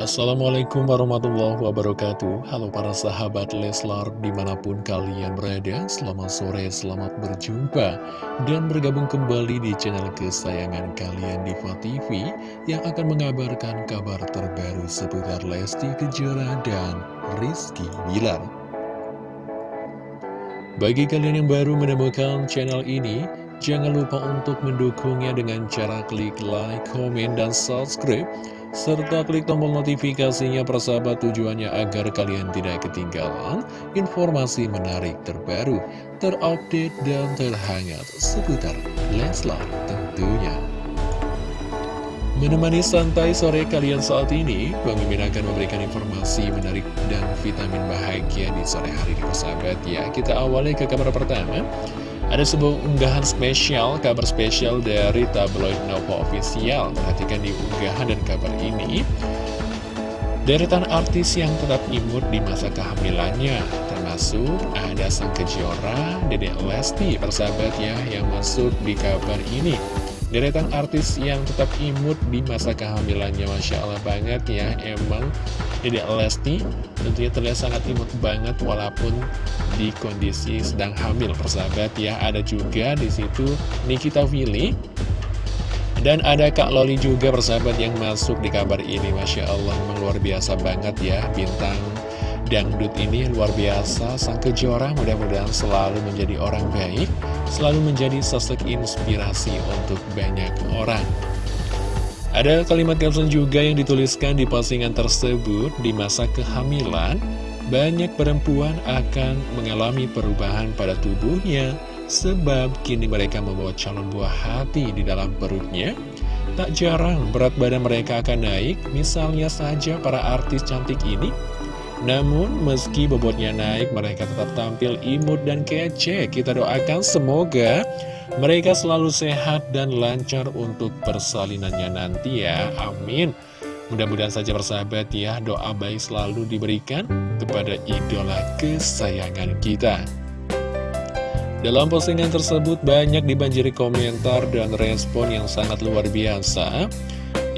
Assalamualaikum warahmatullahi wabarakatuh. Halo para sahabat Leslar di mana pun kalian berada Selamat sore, selamat berjumpa Dan bergabung kembali di channel kesayangan kalian Diva TV Yang akan mengabarkan kabar terbaru seputar Lesti Kejora dan Rizky Bilar. Bagi kalian yang baru menemukan channel ini Jangan lupa untuk mendukungnya dengan cara klik like, komen, dan subscribe serta klik tombol notifikasinya persahabat tujuannya agar kalian tidak ketinggalan informasi menarik terbaru, terupdate, dan terhangat seputar Leslar tentunya. Menemani santai sore kalian saat ini, Bang Mimin akan memberikan informasi menarik dan vitamin bahagia di sore hari di persahabat ya. Kita awali ke kabar pertama. Ada sebuah unggahan spesial, kabar spesial dari tabloid Novo Official. Perhatikan di unggahan dan kabar ini. Deretan artis yang tetap imut di masa kehamilannya, termasuk ada Sang Kejora, Dedek Lesti, persahabat ya, yang masuk di kabar ini. Deretan artis yang tetap imut di masa kehamilannya Masya Allah banget ya Emang. Dedek Lesti tentunya terlihat sangat imut banget Walaupun di kondisi sedang hamil persahabat ya. Ada juga di situ Nikita Willy dan ada Kak Loli juga persahabat yang masuk di kabar ini Masya Allah. Memang luar biasa banget ya Bintang dangdut ini luar biasa. Sang Kejora mudah-mudahan selalu menjadi orang baik Selalu menjadi sosok inspirasi untuk banyak orang. Ada kalimat caption juga yang dituliskan di postingan tersebut. Di masa kehamilan Banyak perempuan akan mengalami perubahan pada tubuhnya Sebab kini mereka membawa calon buah hati di dalam perutnya. Tak jarang berat badan mereka akan naik. Misalnya saja para artis cantik ini namun, meski bobotnya naik, mereka tetap tampil imut dan kece. Kita doakan semoga mereka selalu sehat dan lancar untuk persalinannya nanti ya. Amin. Mudah-mudahan saja bersahabat ya, doa baik selalu diberikan kepada idola kesayangan kita. Dalam postingan tersebut banyak dibanjiri komentar dan respon yang sangat luar biasa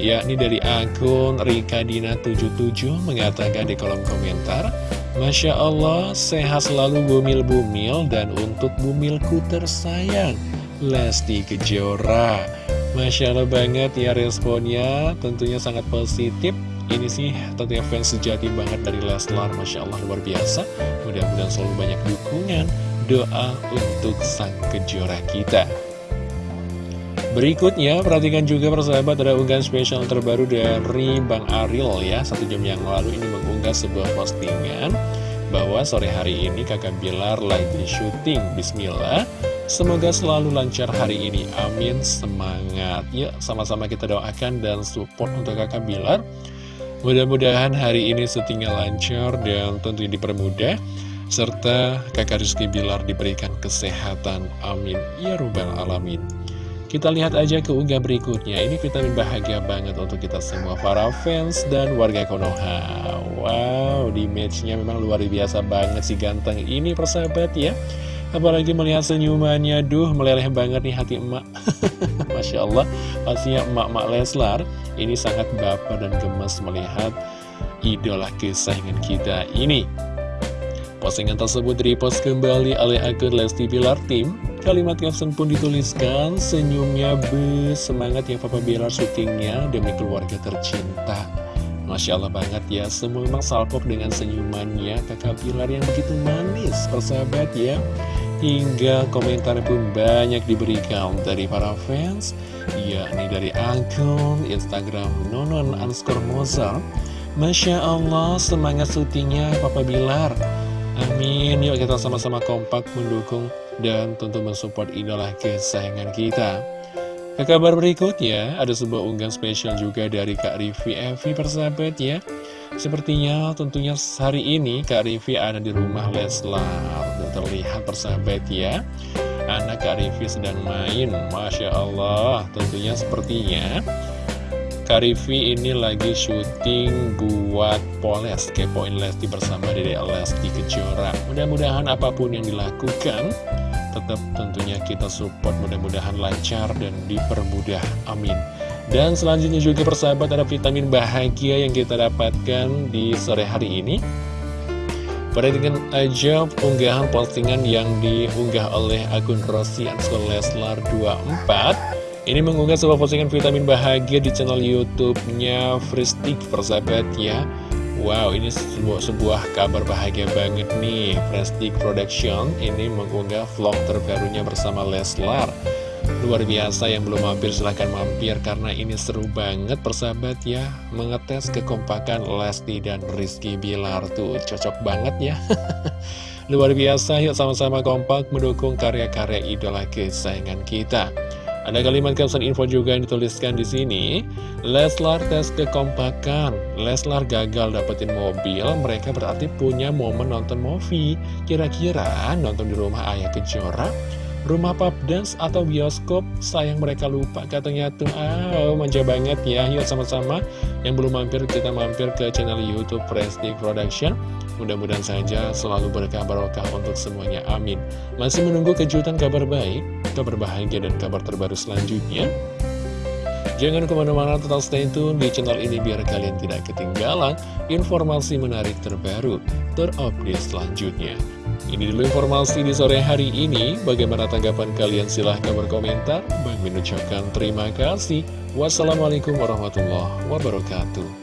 yakni dari akun Rikadina77 mengatakan di kolom komentar Masya Allah, sehat selalu bumil-bumil dan untuk bumilku tersayang, Lesti Kejora. Masya Allah banget ya responnya, tentunya sangat positif. Ini sih tentunya fans sejati banget dari Leslar, Masya Allah luar biasa. Mudah-mudahan selalu banyak dukungan, doa untuk sang Kejora kita. Berikutnya, perhatikan juga persahabat ada unggahan spesial terbaru dari Bang Ariel ya. Satu jam yang lalu ini mengunggah sebuah postingan Bahwa sore hari ini kakak Bilar lagi syuting. Bismillah. Semoga selalu lancar hari ini, amin, semangat. Ya, sama-sama kita doakan dan support untuk kakak Bilar. Mudah-mudahan hari ini syutingnya lancar dan tentu dipermudah Serta kakak Rizky Bilar diberikan kesehatan, amin. Ya Rabbal Alamin kita lihat aja ke unggah berikutnya. Ini vitamin bahagia banget untuk kita semua Para fans dan warga Konoha. Wow, di matchnya memang luar biasa banget si ganteng ini persahabat ya. Apalagi melihat senyumannya Duh, meleleh banget nih hati emak. Masya Allah Pastinya emak-emak Leslar Ini sangat baper dan gemes melihat Idola kesayangan kita ini Postingan tersebut repost kembali oleh akun Lesti Bilar Team Kalimat caption pun dituliskan, senyumnya be, semangat ya Papa Bilar syutingnya demi keluarga tercinta. Masya Allah banget ya, semua memang salpok dengan senyumannya kakak Bilar yang begitu manis, persahabat ya. Hingga komentar pun banyak diberikan dari para fans, yakni dari akun Instagram nonon underscore mozart. Masya Allah, semangat syutingnya Papa Bilar. Amin, yuk kita sama-sama kompak mendukung dan tentu mensupport idola kesayangan kita. Ke kabar berikutnya, ada sebuah unggahan spesial juga dari Kak Rivi Evi persahabat ya. Sepertinya tentunya hari ini Kak Rivi ada di rumah Leslar dan terlihat persahabat ya. Anak Kak Rivi sedang main, Masya Allah, tentunya sepertinya Karifi ini lagi syuting buat Poles Kepoin Lesti bersama Dede Lesti Kejora. Mudah-mudahan apa pun yang dilakukan Tetap tentunya kita support. Mudah-mudahan lancar dan dipermudah. Amin. Dan selanjutnya juga persahabat ada vitamin bahagia yang kita dapatkan di sore hari ini. Perhatikan aja unggahan postingan yang diunggah oleh akun Rossi Leslar 24 Ini mengunggah sebuah postingan vitamin bahagia di channel YouTube-nya Fristik persahabat ya. Wow, ini sebuah, sebuah kabar bahagia banget nih. Fristik Production ini mengunggah vlog terbarunya bersama Leslar. Luar biasa yang belum mampir silahkan mampir karena ini seru banget persahabat ya. Mengetes kekompakan Lesti dan Rizky Bilar tuh cocok banget ya. Luar biasa yuk sama-sama kompak mendukung karya-karya idola kesayangan kita ada kalimat caption info juga yang dituliskan di sini. Leslar tes kekompakan. Leslar gagal dapetin mobil, mereka berarti punya momen nonton movie. Kira-kira nonton di rumah ayah kejora rumah pub dance atau bioskop? Sayang mereka lupa. Katanya tuh ah manja banget ya. Yuk sama-sama. Yang belum mampir kita mampir ke channel youtube Prestige Production. Mudah-mudahan saja selalu berkah barokah untuk semuanya. Amin. Masih menunggu kejutan kabar baik kabar bahagia dan kabar terbaru selanjutnya Jangan ke mana-mana tetap stay tune di channel ini biar kalian tidak ketinggalan informasi menarik terbaru terupdate selanjutnya. Ini dulu informasi di sore hari ini. Bagaimana tanggapan kalian? Silahkan berkomentar. Bang mengucapkan terima kasih. Wassalamualaikum warahmatullahi wabarakatuh.